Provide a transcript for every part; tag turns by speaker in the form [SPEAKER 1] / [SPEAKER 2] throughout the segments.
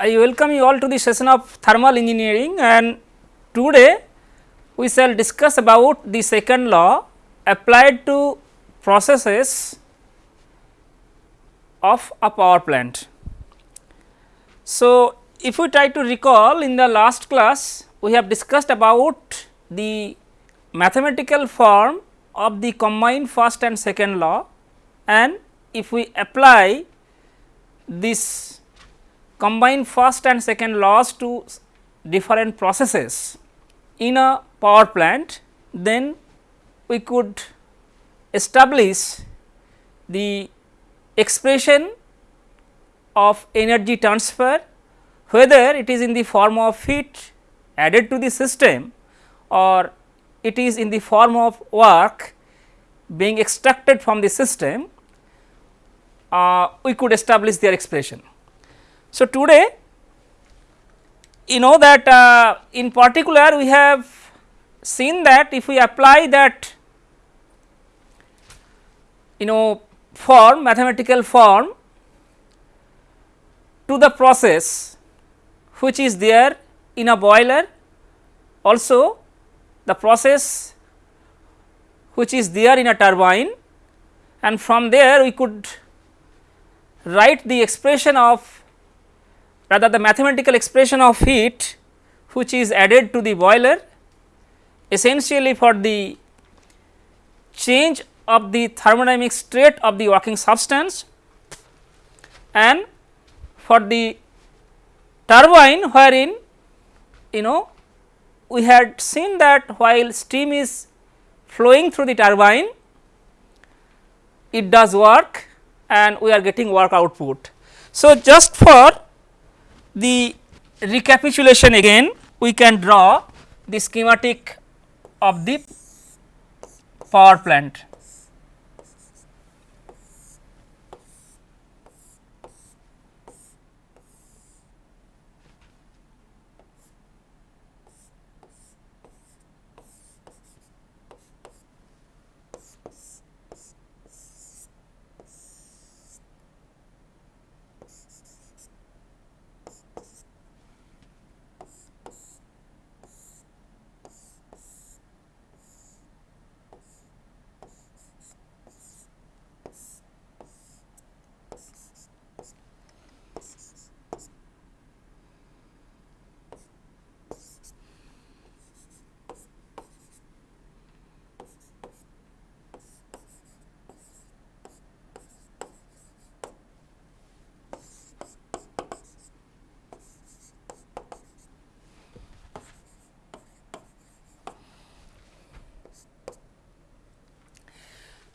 [SPEAKER 1] I welcome you all to the session of thermal engineering and today we shall discuss about the second law applied to processes of a power plant. So, if we try to recall in the last class we have discussed about the mathematical form of the combined first and second law and if we apply this combined first and second laws to different processes in a power plant, then we could establish the expression of energy transfer whether it is in the form of heat added to the system or it is in the form of work being extracted from the system, uh, we could establish their expression. So, today you know that uh, in particular we have seen that if we apply that you know form mathematical form to the process which is there in a boiler also the process which is there in a turbine and from there we could write the expression of rather the mathematical expression of heat which is added to the boiler essentially for the change of the thermodynamic state of the working substance and for the turbine wherein you know we had seen that while steam is flowing through the turbine it does work and we are getting work output. So, just for the recapitulation again we can draw the schematic of the power plant.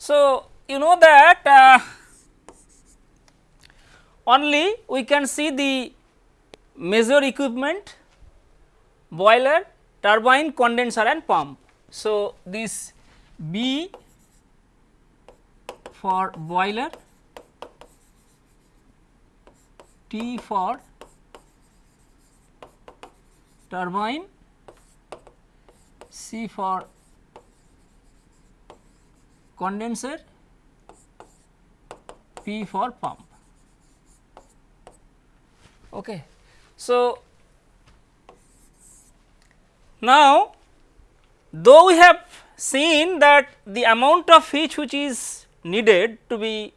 [SPEAKER 1] So, you know that uh, only we can see the major equipment boiler, turbine, condenser and pump. So, this B for boiler, T for turbine, C for condenser, P for pump. Okay. So, now though we have seen that the amount of heat which is needed to be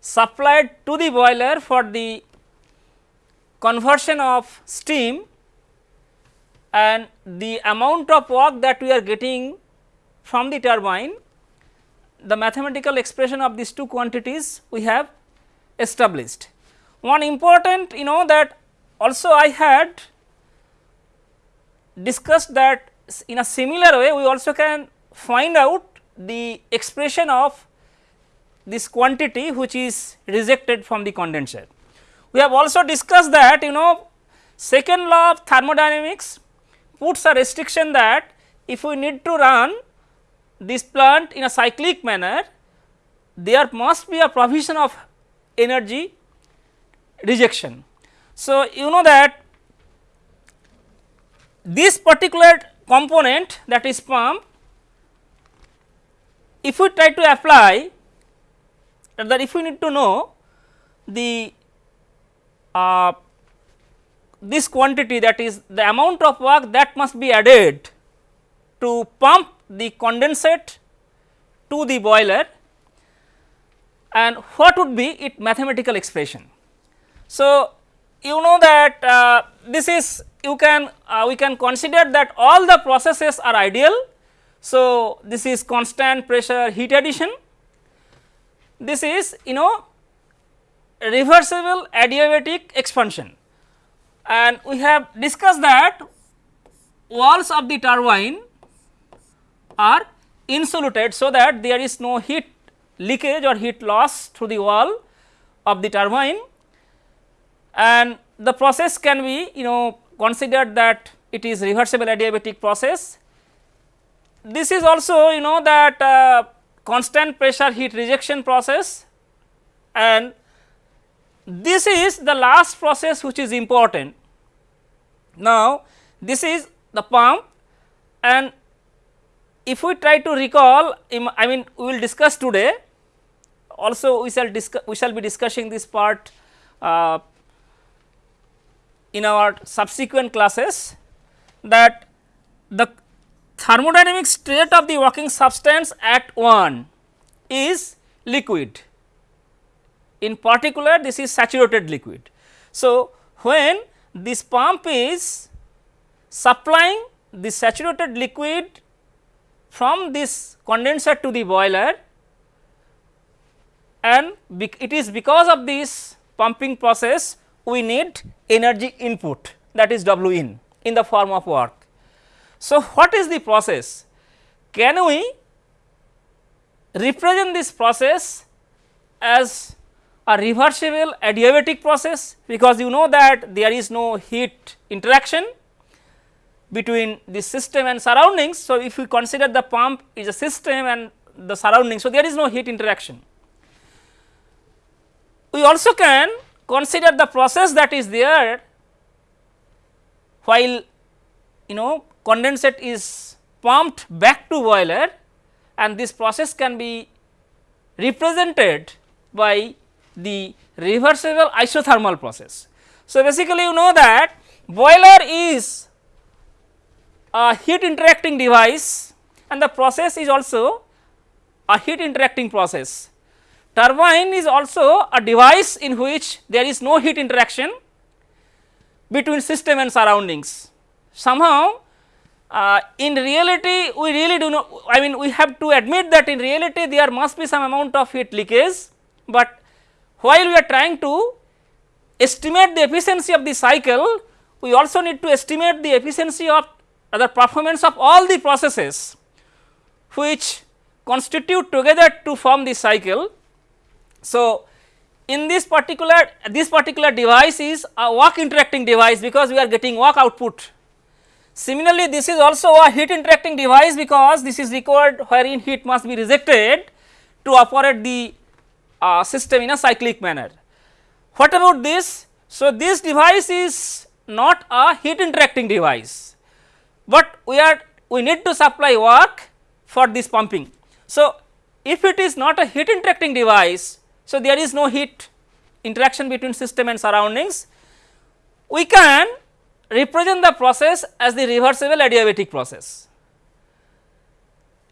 [SPEAKER 1] supplied to the boiler for the conversion of steam and the amount of work that we are getting from the turbine, the mathematical expression of these two quantities we have established. One important you know that also I had discussed that in a similar way we also can find out the expression of this quantity which is rejected from the condenser. We have also discussed that you know second law of thermodynamics puts a restriction that if we need to run this plant in a cyclic manner, there must be a provision of energy rejection. So, you know that this particular component that is pump, if we try to apply that if we need to know the uh, this quantity that is the amount of work that must be added to pump the condensate to the boiler and what would be its mathematical expression. So, you know that uh, this is you can uh, we can consider that all the processes are ideal. So, this is constant pressure heat addition, this is you know reversible adiabatic expansion and we have discussed that walls of the turbine are insulated so that there is no heat leakage or heat loss through the wall of the turbine and the process can be you know considered that it is reversible adiabatic process. This is also you know that uh, constant pressure heat rejection process and this is the last process which is important. Now, this is the pump and if we try to recall I mean we will discuss today also we shall discuss we shall be discussing this part uh, in our subsequent classes that the thermodynamic state of the working substance at 1 is liquid in particular this is saturated liquid. So, when this pump is supplying the saturated liquid from this condenser to the boiler and it is because of this pumping process we need energy input that is W in in the form of work. So, what is the process? Can we represent this process as a reversible adiabatic process because you know that there is no heat interaction between the system and surroundings. So, if we consider the pump is a system and the surroundings, so there is no heat interaction. We also can consider the process that is there while you know condensate is pumped back to boiler and this process can be represented by the reversible isothermal process. So, basically you know that boiler is a heat interacting device and the process is also a heat interacting process. Turbine is also a device in which there is no heat interaction between system and surroundings. Somehow uh, in reality we really do not I mean we have to admit that in reality there must be some amount of heat leakage, but while we are trying to estimate the efficiency of the cycle, we also need to estimate the efficiency of the performance of all the processes which constitute together to form the cycle. So, in this particular this particular device is a work interacting device because we are getting work output. Similarly, this is also a heat interacting device because this is required wherein heat must be rejected to operate the uh, system in a cyclic manner. What about this? So, this device is not a heat interacting device, but we are we need to supply work for this pumping. So, if it is not a heat interacting device, so there is no heat interaction between system and surroundings, we can represent the process as the reversible adiabatic process.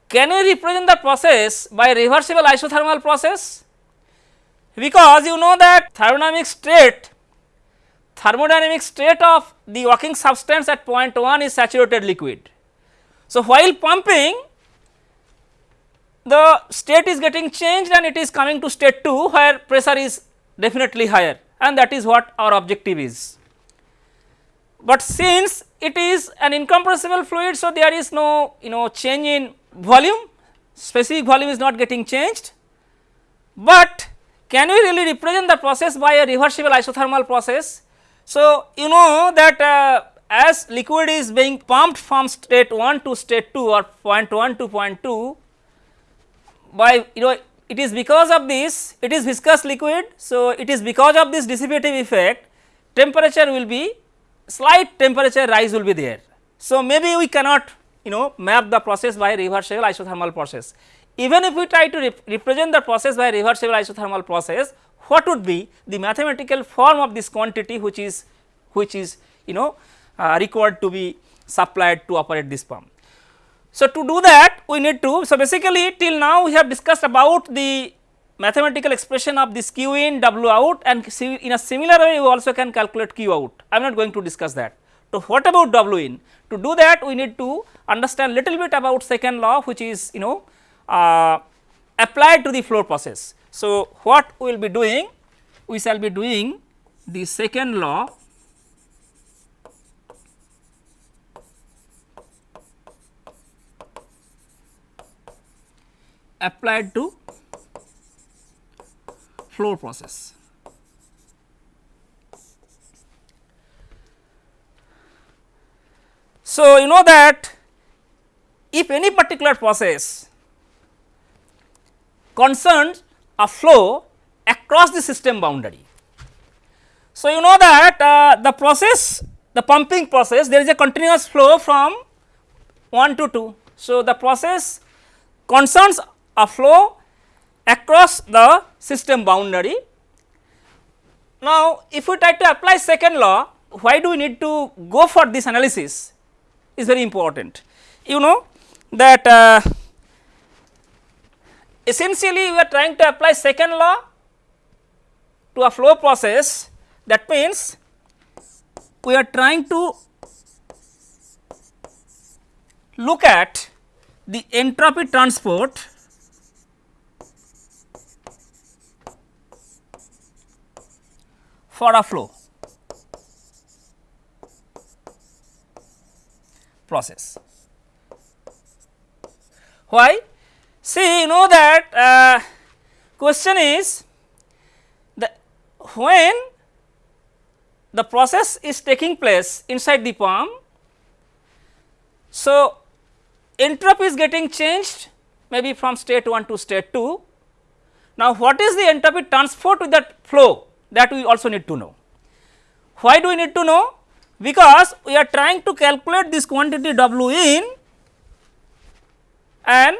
[SPEAKER 1] Can we represent the process by reversible isothermal process? Because you know that thermodynamic state thermodynamic state of the working substance at point 1 is saturated liquid. So, while pumping the state is getting changed and it is coming to state 2 where pressure is definitely higher and that is what our objective is. But since it is an incompressible fluid, so there is no you know change in volume specific volume is not getting changed, but can we really represent the process by a reversible isothermal process? So, you know that uh, as liquid is being pumped from state 1 to state 2 or point 1 to point 2 by you know it is because of this it is viscous liquid. So, it is because of this dissipative effect temperature will be slight temperature rise will be there. So, maybe we cannot you know map the process by reversible isothermal process even if we try to rep represent the process by reversible isothermal process, what would be the mathematical form of this quantity which is which is you know uh, required to be supplied to operate this pump. So, to do that we need to so basically till now we have discussed about the mathematical expression of this q in w out and in a similar way you also can calculate q out I am not going to discuss that. So, what about w in to do that we need to understand little bit about second law which is you know uh, applied to the flow process. So, what we will be doing we shall be doing the second law applied to flow process. So, you know that if any particular process concerns a flow across the system boundary. So, you know that uh, the process the pumping process there is a continuous flow from 1 to 2. So, the process concerns a flow across the system boundary. Now, if we try to apply second law, why do we need to go for this analysis is very important. You know that uh, essentially we are trying to apply second law to a flow process that means we are trying to look at the entropy transport for a flow process. Why? See you know that uh, question is the when the process is taking place inside the pump. So, entropy is getting changed maybe from state 1 to state 2. Now, what is the entropy transport with that flow? that we also need to know. Why do we need to know? Because we are trying to calculate this quantity W in and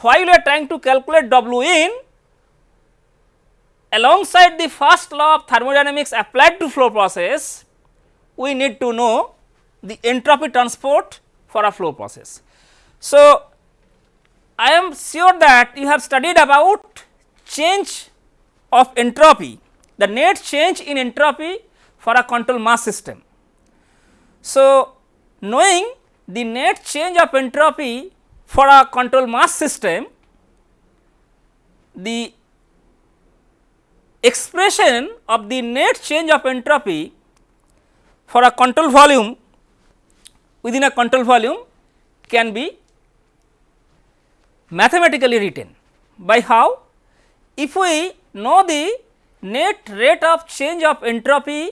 [SPEAKER 1] while we are trying to calculate W in alongside the first law of thermodynamics applied to flow process, we need to know the entropy transport for a flow process. So, I am sure that you have studied about change of entropy the net change in entropy for a control mass system. So, knowing the net change of entropy for a control mass system, the expression of the net change of entropy for a control volume within a control volume can be mathematically written by how? If we know the net rate of change of entropy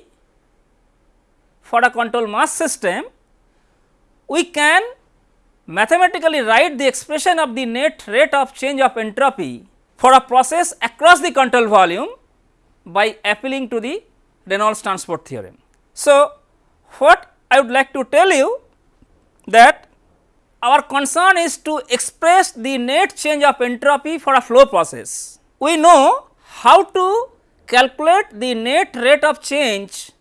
[SPEAKER 1] for a control mass system, we can mathematically write the expression of the net rate of change of entropy for a process across the control volume by appealing to the Reynolds transport theorem. So, what I would like to tell you that our concern is to express the net change of entropy for a flow process. We know how to calculate the net rate of change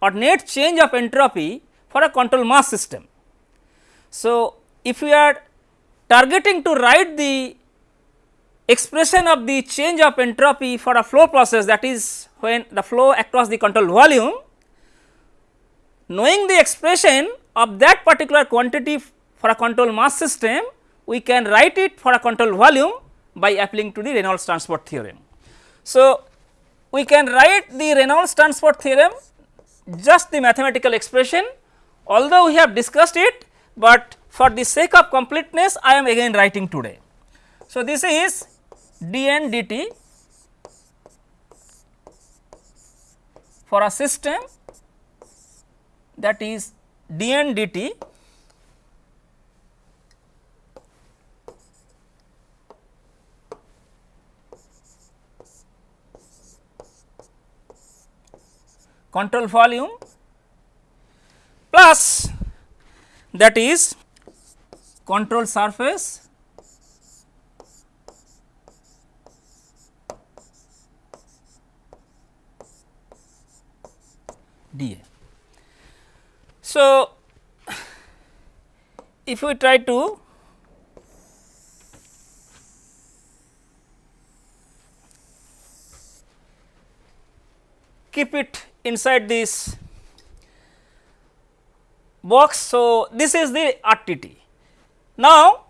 [SPEAKER 1] or net change of entropy for a control mass system. So, if we are targeting to write the expression of the change of entropy for a flow process that is when the flow across the control volume, knowing the expression of that particular quantity for a control mass system, we can write it for a control volume by applying to the Reynolds transport theorem. So, we can write the Reynolds transport theorem just the mathematical expression although we have discussed it, but for the sake of completeness I am again writing today. So, this is dn dt for a system that is dn dt control volume plus that is control surface dA. So, if we try to keep it inside this box. So, this is the RTT. Now,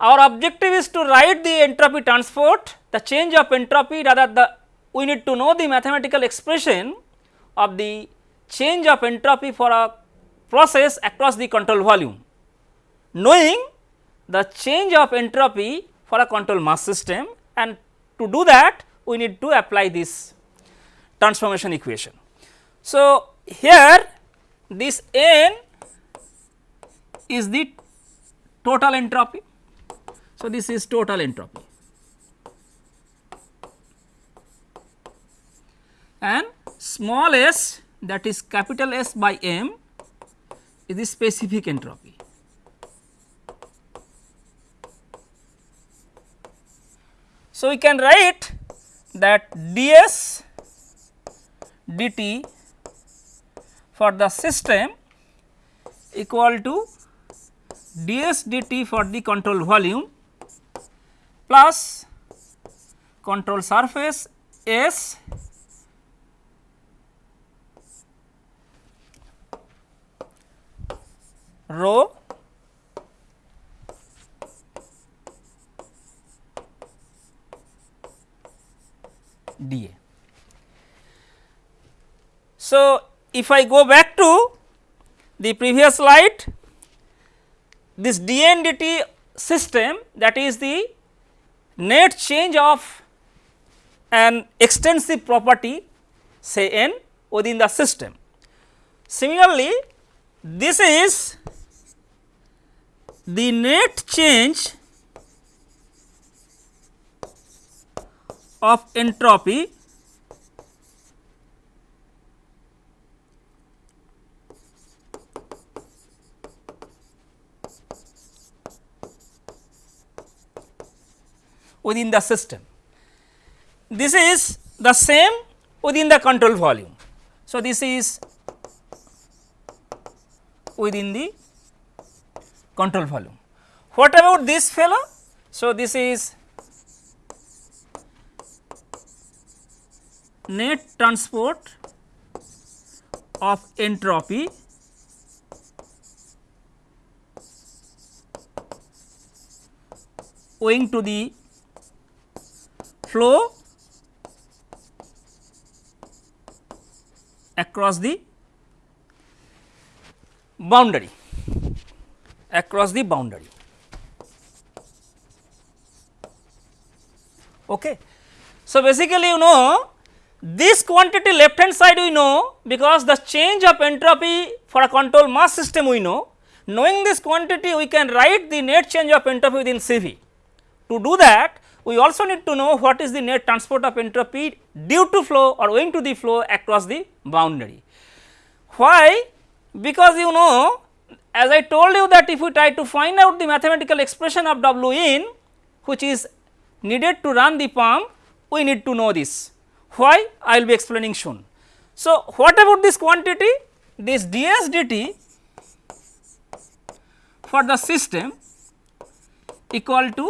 [SPEAKER 1] our objective is to write the entropy transport, the change of entropy rather the we need to know the mathematical expression of the change of entropy for a process across the control volume. Knowing the change of entropy for a control mass system and to do that we need to apply this transformation equation. So, here this n is the total entropy. So, this is total entropy and small s that is capital S by m is the specific entropy. So, we can write that ds dt for the system equal to ds dt for the control volume plus control surface S rho dA. So, if I go back to the previous slide this dNdt system that is the net change of an extensive property say n within the system. Similarly, this is the net change of entropy within the system. This is the same within the control volume. So, this is within the control volume. What about this fellow? So, this is net transport of entropy owing to the flow across the boundary across the boundary. Okay. So, basically you know this quantity left hand side we know because the change of entropy for a control mass system we know. Knowing this quantity we can write the net change of entropy within CV. To do that we also need to know what is the net transport of entropy due to flow or owing to the flow across the boundary. Why? Because you know as I told you that if we try to find out the mathematical expression of W in which is needed to run the pump we need to know this. Why? I will be explaining soon. So, what about this quantity? This ds dt for the system equal to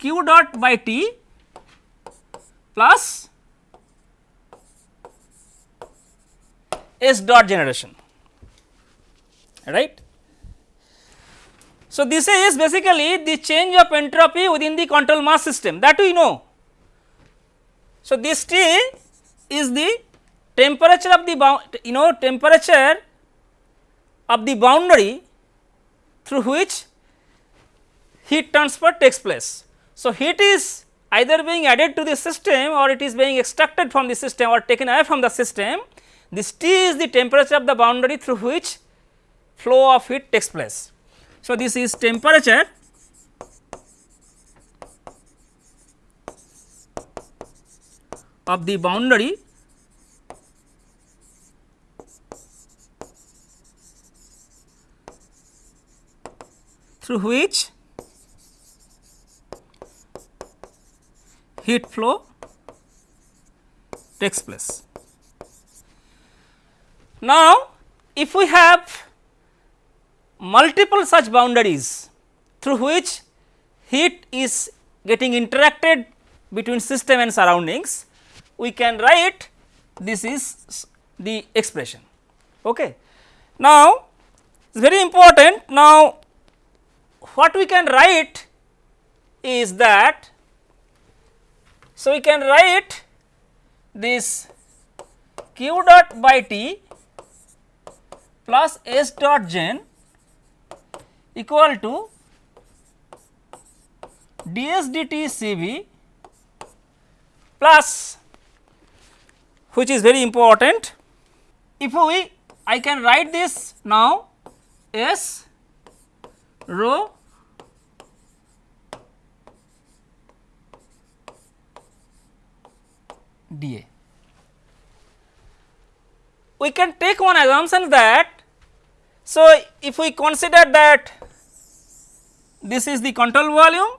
[SPEAKER 1] q dot by t plus s dot generation right. So, this is basically the change of entropy within the control mass system that we know. So, this T is the temperature of the you know temperature of the boundary through which heat transfer takes place. So, heat is either being added to the system or it is being extracted from the system or taken away from the system. This T is the temperature of the boundary through which flow of heat takes place. So, this is temperature of the boundary through which heat flow takes place. Now, if we have multiple such boundaries through which heat is getting interacted between system and surroundings, we can write this is the expression. Okay. Now, it is very important now what we can write is that so we can write this q dot by t plus s dot gen equal to ds dt cv plus which is very important. If we I can write this now S rho dA. We can take one assumption that so if we consider that this is the control volume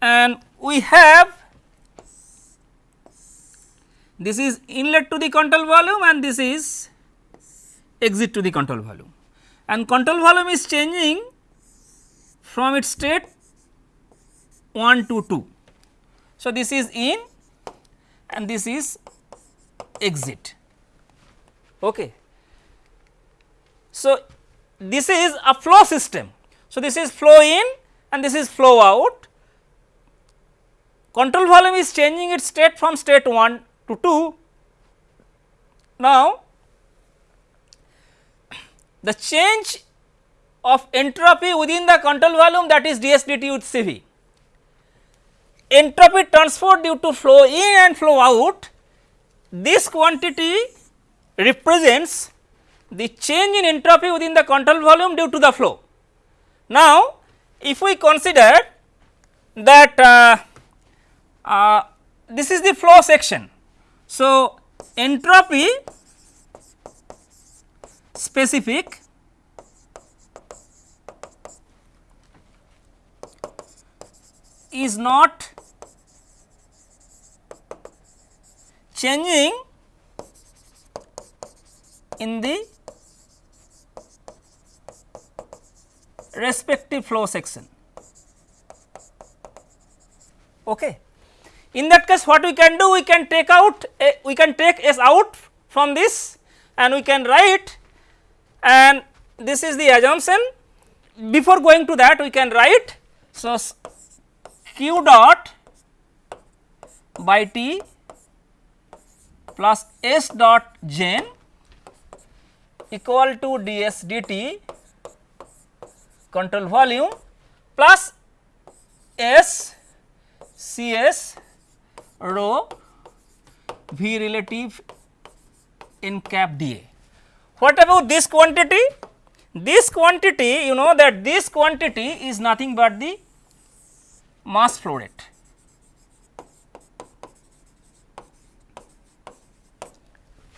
[SPEAKER 1] and we have this is inlet to the control volume and this is exit to the control volume and control volume is changing from its state 1 to 2. So, this is in and this is exit. Okay. So, this is a flow system. So, this is flow in and this is flow out. Control volume is changing its state from state 1 to 2. Now, the change of entropy within the control volume that is ds dt with Cv. Entropy transfer due to flow in and flow out, this quantity represents the change in entropy within the control volume due to the flow. Now, if we consider that uh, uh, this is the flow section so, entropy specific is not changing in the respective flow section. Okay. In that case what we can do we can take out a, we can take S out from this and we can write and this is the assumption before going to that we can write. So, q dot by T plus S dot gen equal to ds dt control volume plus S Cs rho V relative in cap dA. What about this quantity? This quantity you know that this quantity is nothing but the mass flow rate.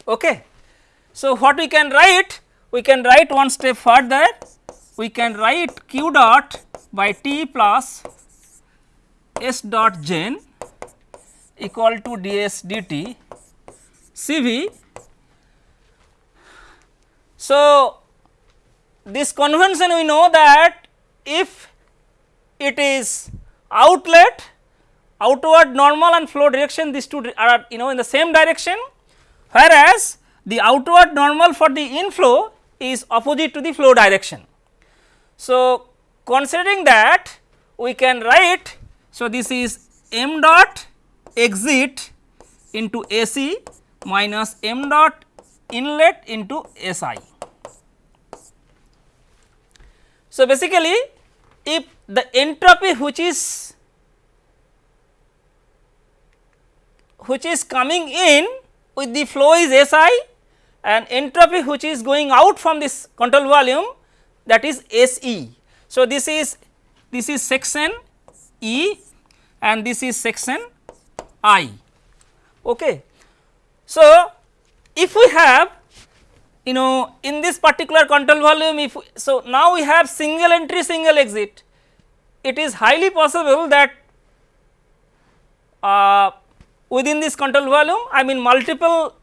[SPEAKER 1] Okay. So, what we can write? We can write one step further, we can write q dot by T plus S dot gen equal to ds dt Cv. So, this convention we know that if it is outlet outward normal and flow direction these two are you know in the same direction whereas the outward normal for the inflow is opposite to the flow direction. So, considering that we can write so this is m dot exit into SE minus m dot inlet into SI. So, basically if the entropy which is which is coming in with the flow is SI and entropy which is going out from this control volume that is SE. So, this is this is section E and this is section I. Okay. So, if we have you know in this particular control volume if we, so now we have single entry single exit it is highly possible that uh, within this control volume I mean multiple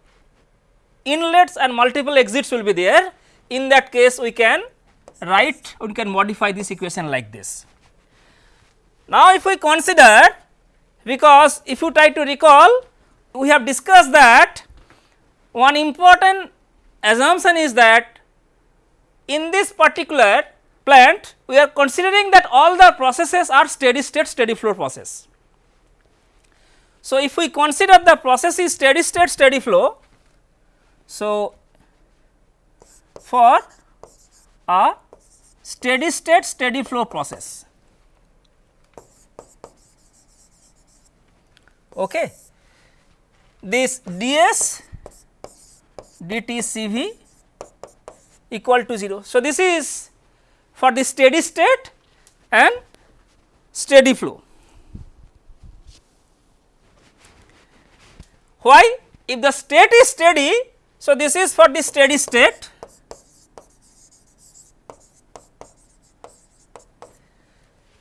[SPEAKER 1] inlets and multiple exits will be there in that case we can write we can modify this equation like this. Now, if we consider because if you try to recall we have discussed that one important assumption is that in this particular plant we are considering that all the processes are steady state steady flow process. So, if we consider the process is steady state steady flow, so for a steady state steady flow process. Okay. This ds dt Cv equal to 0. So, this is for the steady state and steady flow. Why? If the state is steady, so this is for the steady state.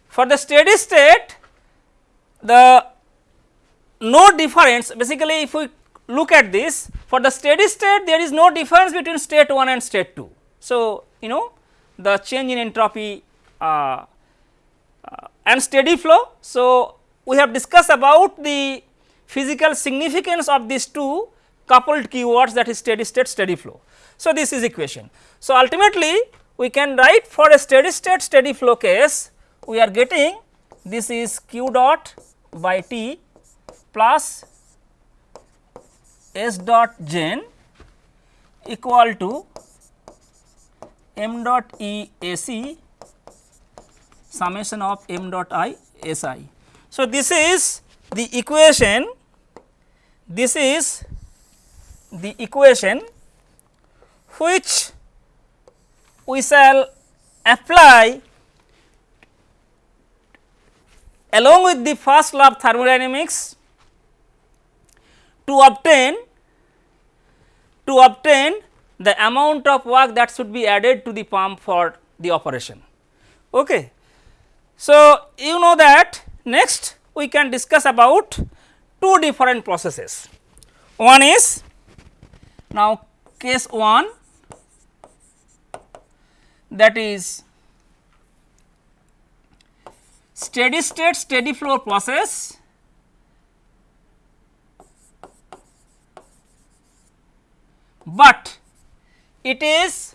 [SPEAKER 1] For the steady state, the no difference basically if we look at this for the steady state there is no difference between state 1 and state 2. So, you know the change in entropy uh, uh, and steady flow. So, we have discussed about the physical significance of these two coupled keywords that is steady state steady flow. So, this is equation. So, ultimately we can write for a steady state steady flow case we are getting this is q dot by t plus s dot gen equal to m dot e a c summation of m dot i s i. So, this is the equation this is the equation which we shall apply along with the first law of thermodynamics to obtain to obtain the amount of work that should be added to the pump for the operation. Okay. So, you know that next we can discuss about two different processes. One is now case 1 that is steady state steady flow process but it is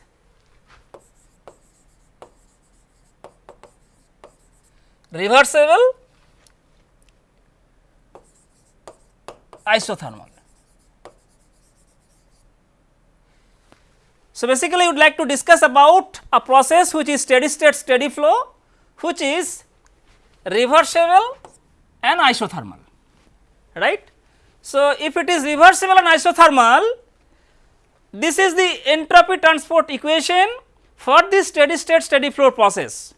[SPEAKER 1] reversible isothermal. So, basically we would like to discuss about a process which is steady state steady flow which is reversible and isothermal right. So, if it is reversible and isothermal this is the entropy transport equation for this steady state steady flow process.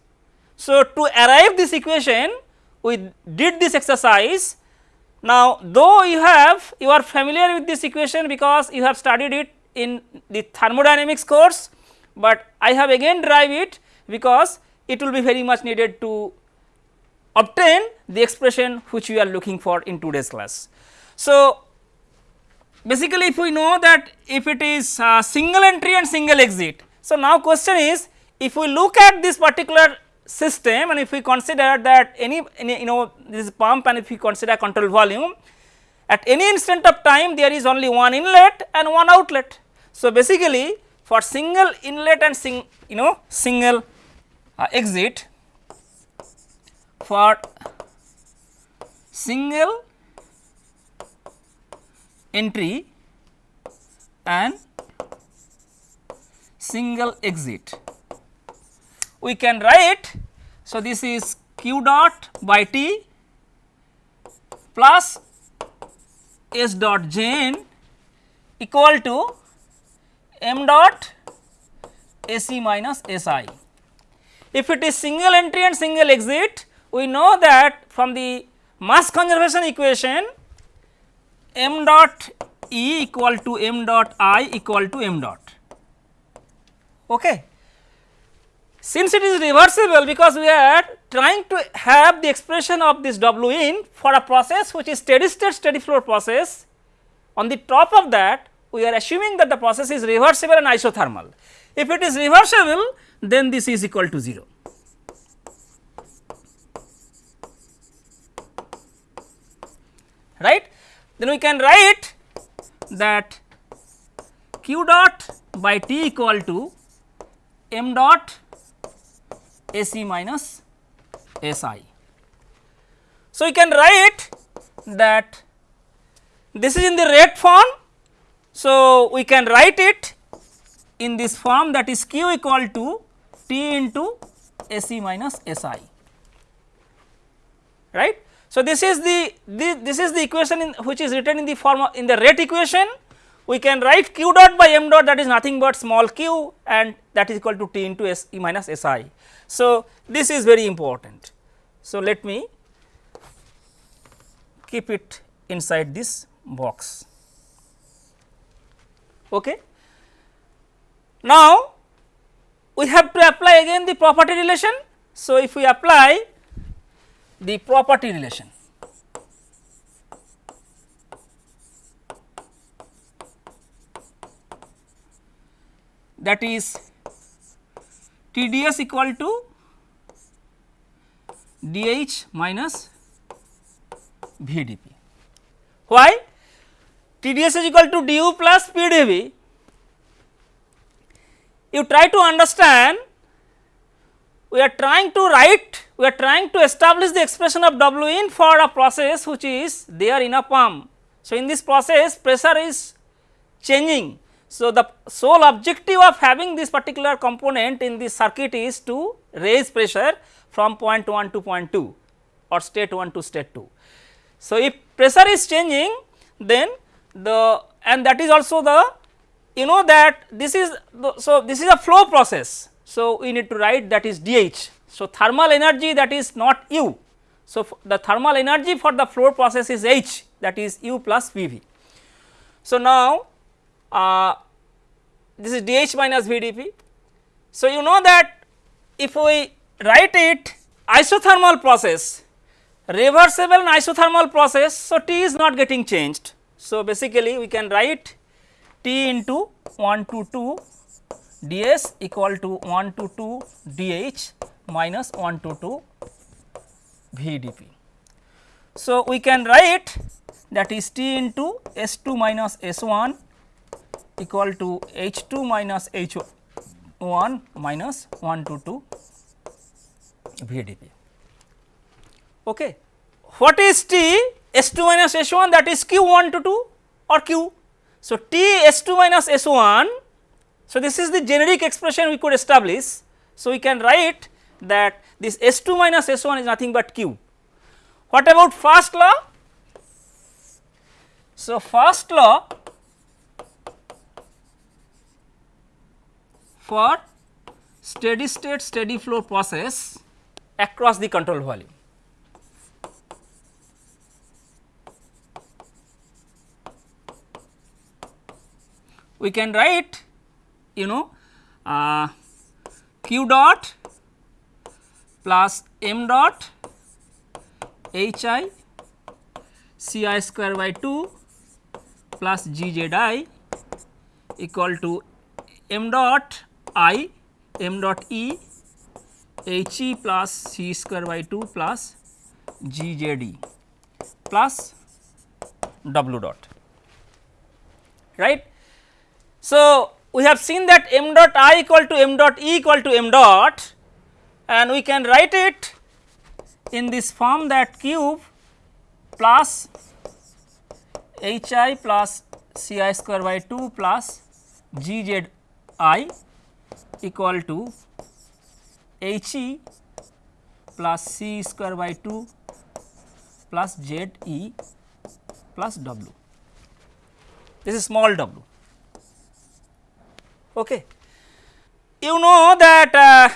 [SPEAKER 1] So, to arrive this equation we did this exercise. Now, though you have you are familiar with this equation because you have studied it in the thermodynamics course, but I have again derived it because it will be very much needed to obtain the expression which we are looking for in today's class. So, basically if we know that if it is uh, single entry and single exit. So, now question is if we look at this particular system and if we consider that any, any you know this pump and if we consider control volume at any instant of time there is only one inlet and one outlet. So, basically for single inlet and sing you know single uh, exit for single entry and single exit. We can write, so this is q dot by t plus s dot j n equal to m dot SE minus SI. If it is single entry and single exit, we know that from the mass conservation equation m dot E equal to m dot I equal to m dot. Okay. Since it is reversible because we are trying to have the expression of this W in for a process which is steady state steady flow process on the top of that we are assuming that the process is reversible and isothermal. If it is reversible then this is equal to 0. right. Then we can write that q dot by T equal to m dot SE minus SI. So, we can write that this is in the rate form. So, we can write it in this form that is q equal to T into SE minus SI right. So, this is the, the this is the equation which is written in the form of in the rate equation we can write q dot by m dot that is nothing but small q and that is equal to t into s e minus s i. So, this is very important. So, let me keep it inside this box. Okay. Now, we have to apply again the property relation. So, if we apply the property relation. That is TDS equal to DH minus VDP. Why? TDS is equal to du plus PdV. You try to understand we are trying to write, we are trying to establish the expression of W in for a process which is there in a pump. So, in this process pressure is changing. So, the sole objective of having this particular component in this circuit is to raise pressure from point 1 to point 2 or state 1 to state 2. So, if pressure is changing then the and that is also the you know that this is the, so this is a flow process so, we need to write that is dH. So, thermal energy that is not U. So, the thermal energy for the flow process is H that is U plus PV. So, now uh, this is dH minus VdP. So, you know that if we write it isothermal process, reversible and isothermal process, so T is not getting changed. So, basically we can write T into 1 to 2 ds equal to 1 to 2 dh minus 1 to 2 vdp. So, we can write that is T into S 2 minus S 1 equal to H 2 minus H 1 minus 1 to 2 VDP. Okay. What is T S 2 minus S 1 that is Q 1 to 2 or Q. So, T S 2 minus S 1 so, this is the generic expression we could establish. So, we can write that this S 2 minus S 1 is nothing but Q. What about first law? So, first law for steady state steady flow process across the control volume. We can write you know uh, q dot plus m dot h i c i square by 2 plus g z i equal to m dot i m dot e h e plus c square by 2 plus g j d plus w dot right. So, we have seen that m dot i equal to m dot e equal to m dot and we can write it in this form that cube plus h i plus c i square by 2 plus g z i equal to h e plus c square by 2 plus z e plus w. This is small w. Okay. You know that uh,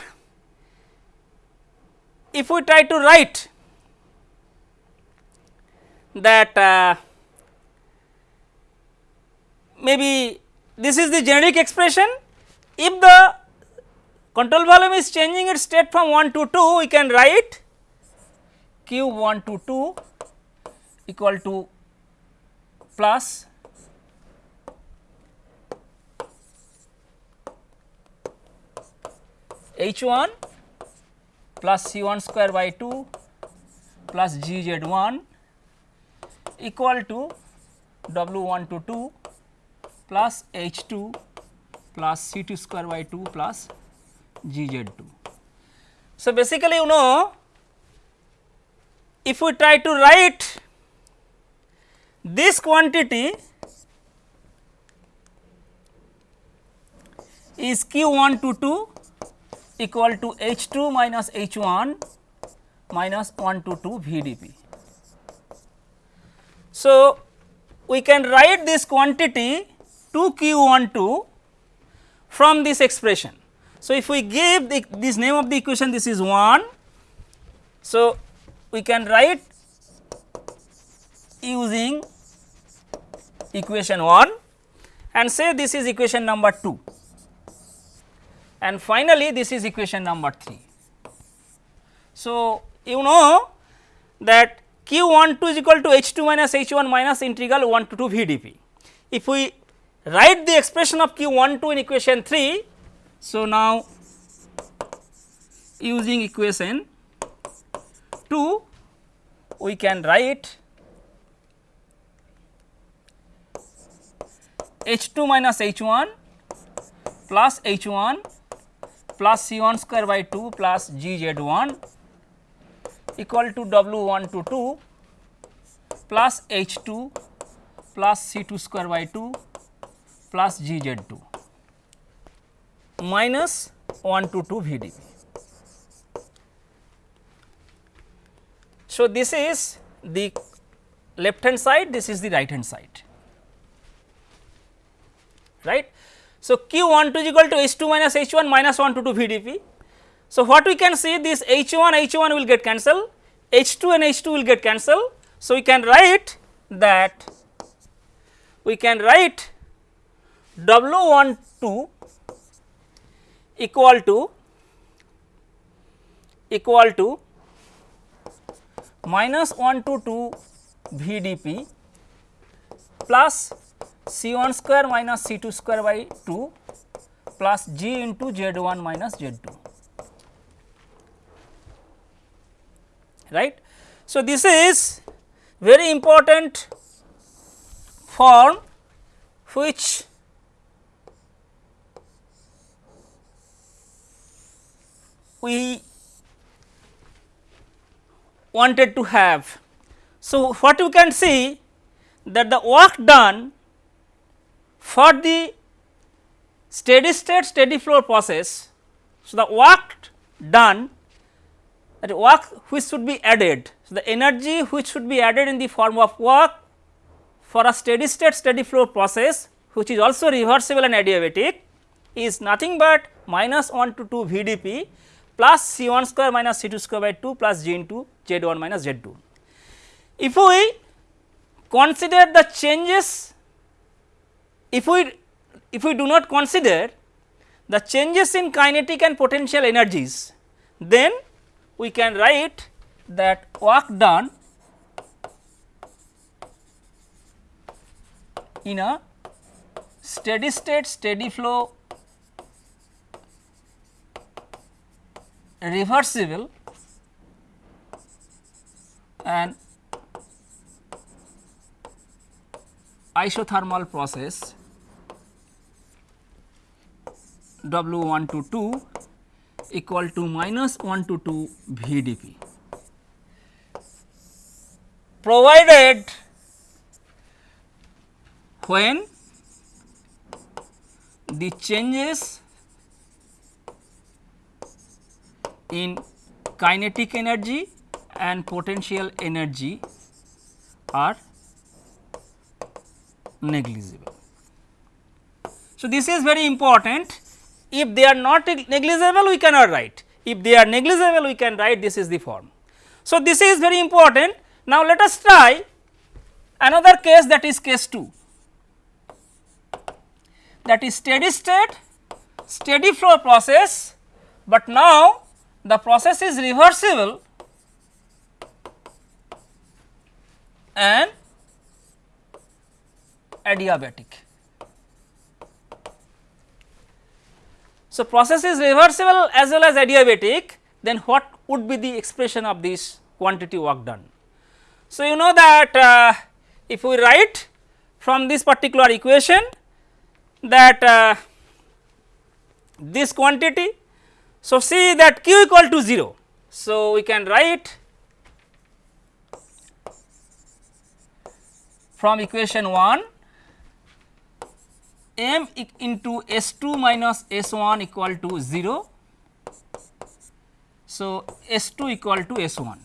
[SPEAKER 1] if we try to write that uh, maybe this is the generic expression if the Control volume is changing its state from 1 to 2, we can write q 1 to 2 equal to plus h 1 plus c 1 square by 2 plus g z 1 equal to w 1 to 2 plus h 2 plus c 2 square by 2 plus G Z 2. So, basically you know if we try to write this quantity is q 1 to 2 equal to h 2 minus h 1 minus 1 to 2 v d p. So, we can write this quantity 2 q 1 2 from this expression. So, if we give the, this name of the equation this is 1. So, we can write using equation 1 and say this is equation number 2 and finally, this is equation number 3. So, you know that q 1 2 is equal to h 2 minus h 1 minus integral 1 to 2 v d p. If we write the expression of q 1 2 in equation 3. So, now using equation 2 we can write h 2 minus h 1 plus h 1 plus C 1 square by 2 plus G z 1 equal to W 1 to 2 plus H 2 plus C 2 square by 2 plus G z 2 minus 1 to 2 V d p. So, this is the left hand side, this is the right hand side, right. So, q 1 2 is equal to h 2 minus h 1 minus 1 to 2 V d p. So, what we can see this h 1 h 1 will get cancelled, h 2 and h 2 will get cancelled. So, we can write that we can write W 1 2 equal to equal to minus 1 to 2 V d p plus C 1 square minus C 2 square by 2 plus G into Z 1 minus Z 2 right. So, this is very important form which we wanted to have. So, what you can see that the work done for the steady state steady flow process, so the work done that work which should be added. So, the energy which should be added in the form of work for a steady state steady flow process which is also reversible and adiabatic is nothing but minus 1 to 2 V d p plus C 1 square minus C 2 square by 2 plus G into Z 1 minus Z 2. If we consider the changes if we if we do not consider the changes in kinetic and potential energies, then we can write that work done in a steady state steady flow reversible and isothermal process W 1 to 2 equal to minus 1 to 2 V d p. Provided when the changes in kinetic energy and potential energy are negligible. So, this is very important if they are not negligible we cannot write, if they are negligible we can write this is the form. So, this is very important. Now, let us try another case that is case 2 that is steady state steady flow process, but now the process is reversible and adiabatic. So, process is reversible as well as adiabatic then what would be the expression of this quantity work done. So, you know that uh, if we write from this particular equation that uh, this quantity. So, see that q equal to 0. So, we can write from equation 1 m into S 2 minus S 1 equal to 0. So, S 2 equal to S 1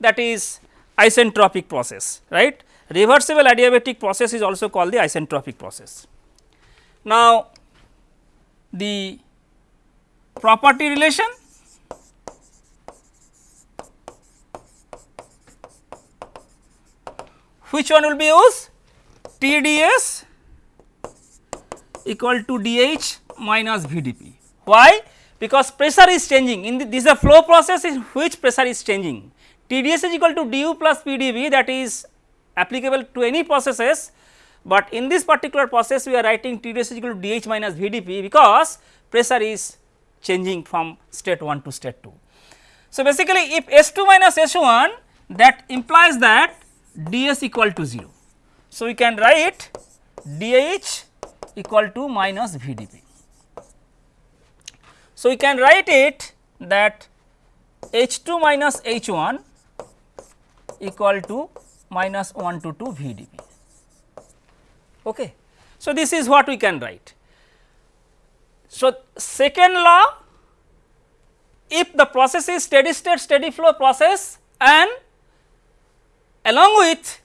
[SPEAKER 1] that is isentropic process right. Reversible adiabatic process is also called the isentropic process. Now, the property relation which one will be used TDS equal to dH minus VdP. Why? Because pressure is changing in the, this is a flow process in which pressure is changing. TDS is equal to du plus PdV that is applicable to any processes, but in this particular process we are writing TDS is equal to dH minus VdP because pressure is changing from state 1 to state 2. So, basically if S2 minus S1 that implies that ds equal to 0. So, we can write dH equal to minus VdP. So, we can write it that H2 minus H1 equal to minus 1 to 2 VdP. Okay. So, this is what we can write. So, second law if the process is steady state steady flow process and along with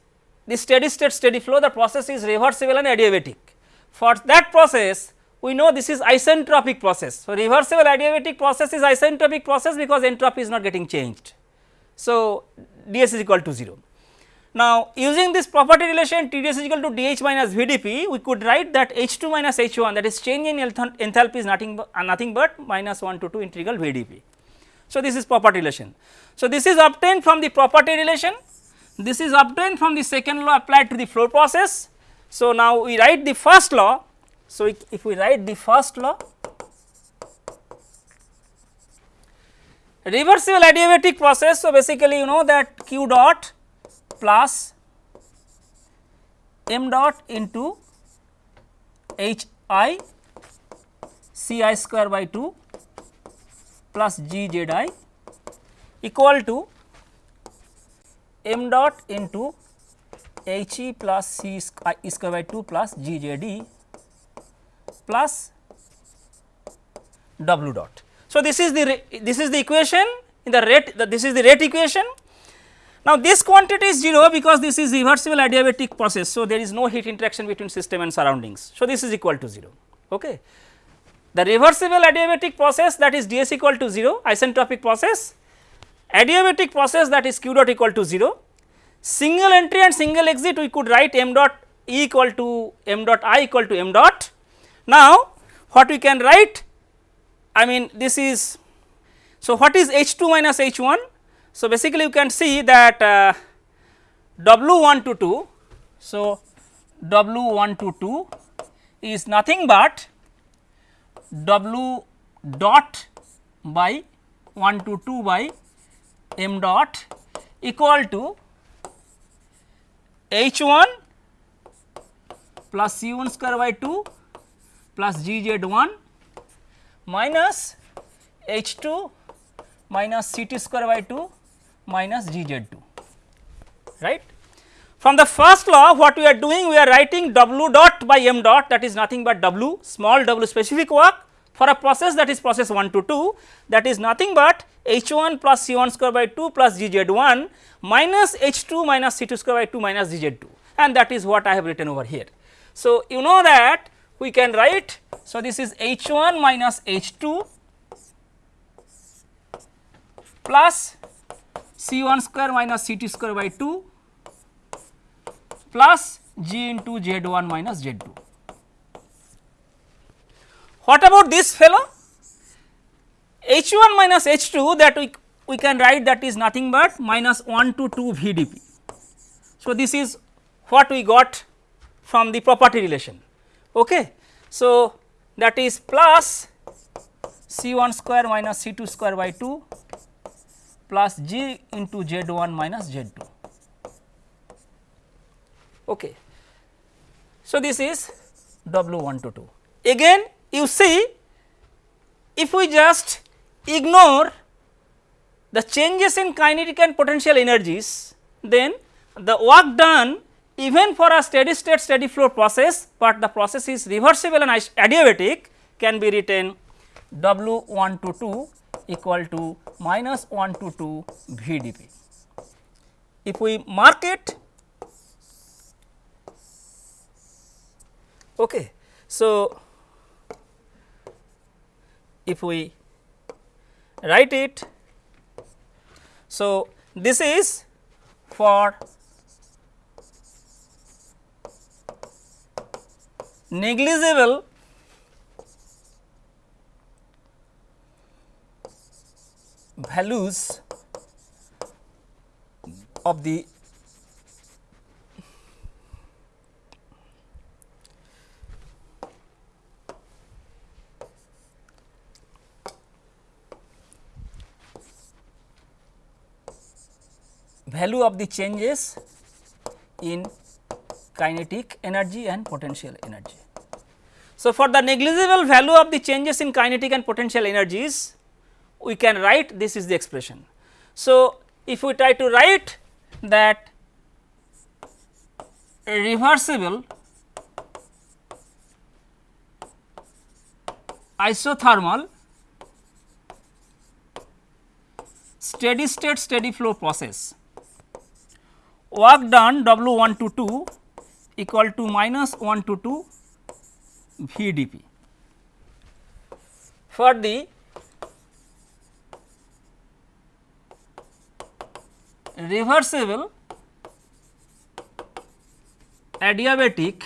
[SPEAKER 1] the steady state steady flow the process is reversible and adiabatic. For that process we know this is isentropic process. So, reversible adiabatic process is isentropic process because entropy is not getting changed. So, ds is equal to 0. Now, using this property relation Tds is equal to dH minus Vdp, we could write that H2 minus H1 that is change in enthalpy is nothing but, uh, nothing but minus 1 to 2 integral Vdp. So, this is property relation. So, this is obtained from the property relation, this is obtained from the second law applied to the flow process. So, now we write the first law. So, if we write the first law, reversible adiabatic process. So, basically you know that q dot plus m dot into h i c i square by 2 plus g z i equal to m dot into h e plus c square by 2 plus g z d plus w dot. So, this is the this is the equation in the rate the, this is the rate equation now, this quantity is 0 because this is reversible adiabatic process. So, there is no heat interaction between system and surroundings. So, this is equal to 0. Okay. The reversible adiabatic process that is ds equal to 0 isentropic process, adiabatic process that is q dot equal to 0, single entry and single exit we could write m dot e equal to m dot i equal to m dot. Now, what we can write I mean this is so what is h 2 minus h 1 so, basically you can see that uh, W 1 to 2. So, W 1 to 2 is nothing but W dot by 1 to 2 by m dot equal to H 1 plus C 1 square by 2 plus G z 1 minus H 2 minus C t square by 2 minus G z 2 right. From the first law what we are doing we are writing W dot by m dot that is nothing but W small w specific work for a process that is process 1 to 2 that is nothing but H 1 plus C 1 square by 2 plus G z 1 minus H 2 minus C 2 square by 2 minus G z 2 and that is what I have written over here. So, you know that we can write so this is H 1 minus H 2 plus C 1 square minus C t square by 2 plus G into Z 1 minus Z 2. What about this fellow? H 1 minus H 2 that we, we can write that is nothing but minus 1 to 2 V d p. So, this is what we got from the property relation. Okay. So, that is plus C 1 square minus C 2 square by 2 plus G into Z 1 minus Z 2. Okay. So, this is W 1 to 2. Again you see if we just ignore the changes in kinetic and potential energies, then the work done even for a steady state steady flow process, but the process is reversible and adiabatic can be written W 1 to 2 equal to minus 1 to 2 V d p. If we mark it, okay. so if we write it so, this is for negligible values of the value of the changes in kinetic energy and potential energy. So, for the negligible value of the changes in kinetic and potential energies, we can write this is the expression. So, if we try to write that reversible isothermal steady state steady flow process work done W 1 to 2 equal to minus 1 to 2 V d p. For the reversible adiabatic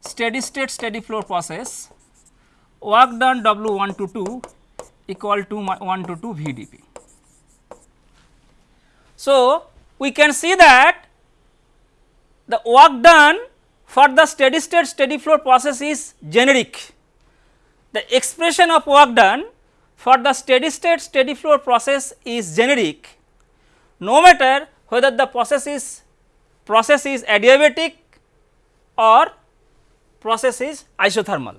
[SPEAKER 1] steady state steady flow process work done W 1 to 2 equal to 1 to 2 V d p. So, we can see that the work done for the steady state steady flow process is generic. The expression of work done for the steady state steady flow process is generic no matter whether the process is process is adiabatic or process is isothermal.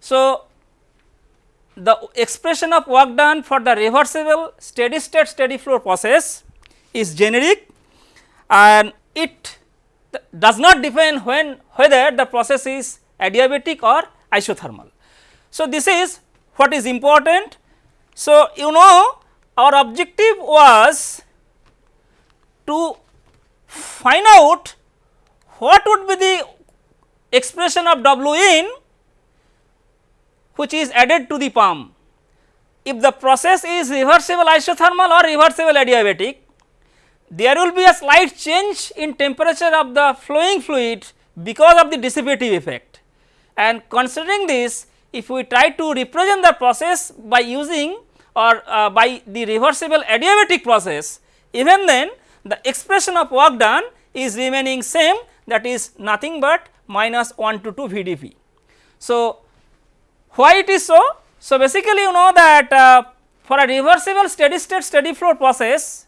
[SPEAKER 1] So, the expression of work done for the reversible steady state steady flow process is generic and it does not define when whether the process is adiabatic or isothermal. So, this is what is important. So, you know our objective was to find out what would be the expression of W in which is added to the pump. If the process is reversible isothermal or reversible adiabatic, there will be a slight change in temperature of the flowing fluid because of the dissipative effect. And considering this, if we try to represent the process by using or uh, by the reversible adiabatic process, even then the expression of work done is remaining same that is nothing but minus 1 to 2 VdP. So, why it is so? So, basically you know that uh, for a reversible steady state steady flow process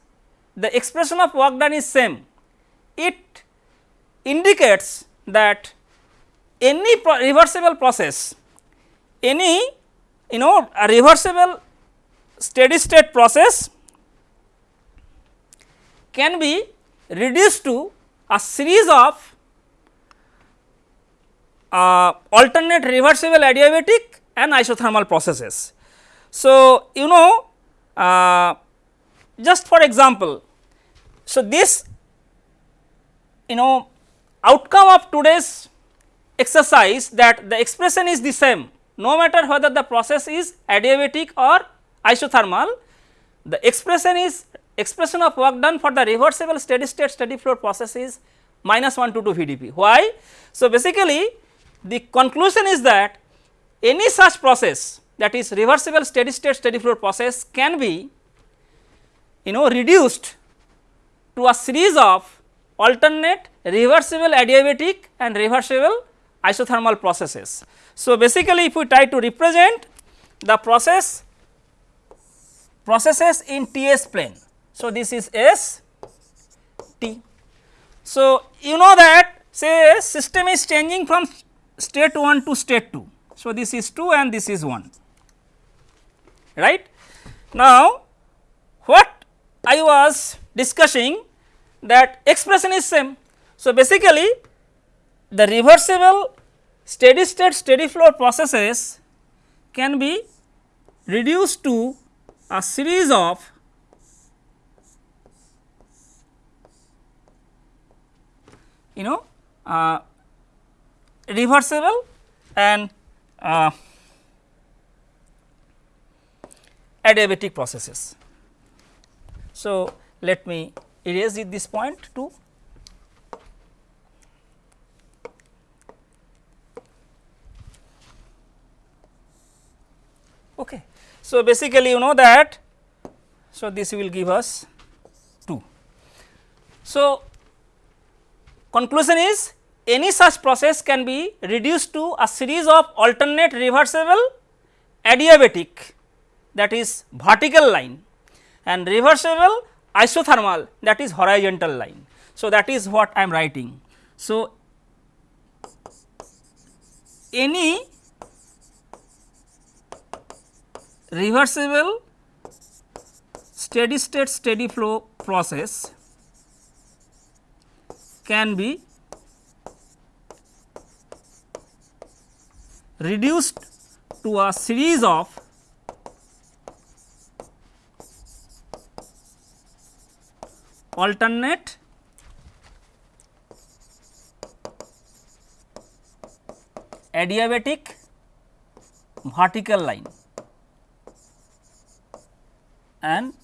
[SPEAKER 1] the expression of work done is same. It indicates that any pro reversible process, any you know a reversible steady state process can be reduced to a series of uh, alternate reversible adiabatic and isothermal processes. So, you know uh, just for example, so this you know outcome of today's exercise that the expression is the same no matter whether the process is adiabatic or isothermal, the expression is expression of work done for the reversible steady state steady flow process is minus 1 to 2 VdP. Why? So, basically the conclusion is that any such process that is reversible steady state steady flow process can be you know reduced to a series of alternate reversible adiabatic and reversible isothermal processes. So, basically if we try to represent the process processes in T s plane. So, this is S T. So, you know that say system is changing from state 1 to state 2. So, this is 2 and this is 1 right. Now, what I was discussing that expression is same. So, basically the reversible steady state steady flow processes can be reduced to a series of you know uh, reversible and uh, adiabatic processes. So, let me erase this point too. Okay. So, basically you know that so this will give us 2. So, conclusion is any such process can be reduced to a series of alternate reversible adiabatic that is vertical line and reversible isothermal that is horizontal line. So, that is what I am writing. So, any reversible steady state steady flow process can be reduced to a series of alternate adiabatic vertical line and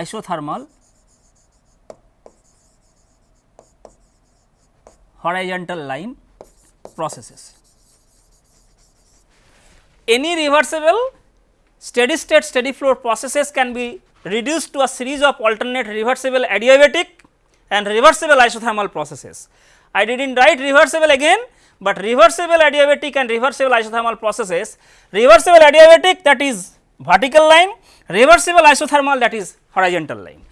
[SPEAKER 1] isothermal horizontal line processes. Any reversible steady state steady flow processes can be reduced to a series of alternate reversible adiabatic and reversible isothermal processes. I did not write reversible again, but reversible adiabatic and reversible isothermal processes, reversible adiabatic that is vertical line, reversible isothermal that is horizontal line.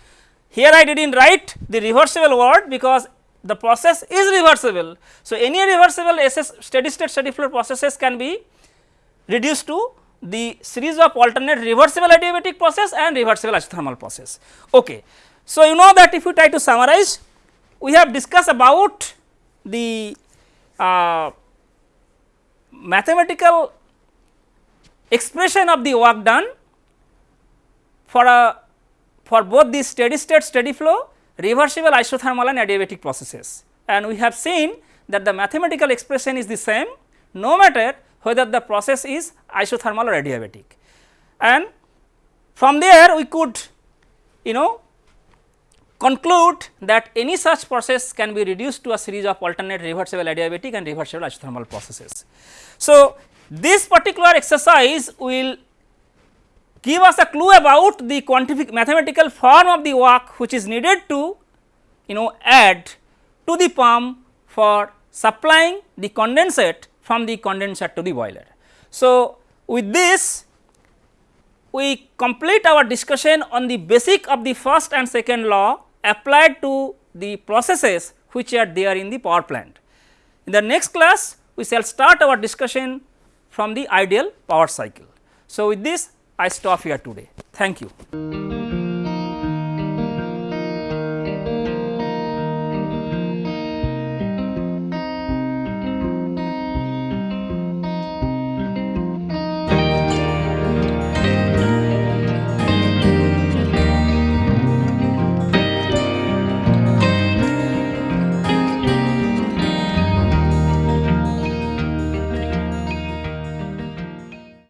[SPEAKER 1] Here I did not write the reversible word because the process is reversible. So, any reversible SS steady state steady flow processes can be reduced to the series of alternate reversible adiabatic process and reversible isothermal process. Okay. So, you know that if you try to summarize, we have discussed about the uh, mathematical expression of the work done for a for both the steady state steady flow, reversible isothermal and adiabatic processes. And we have seen that the mathematical expression is the same no matter whether the process is isothermal or adiabatic. And from there we could you know conclude that any such process can be reduced to a series of alternate reversible adiabatic and reversible isothermal processes. So, this particular exercise will give us a clue about the quantific mathematical form of the work which is needed to you know add to the pump for supplying the condensate from the condenser to the boiler. So, with this we complete our discussion on the basic of the first and second law applied to the processes which are there in the power plant. In the next class we shall start our discussion from the ideal power cycle. So, with this I stop here today. Thank you.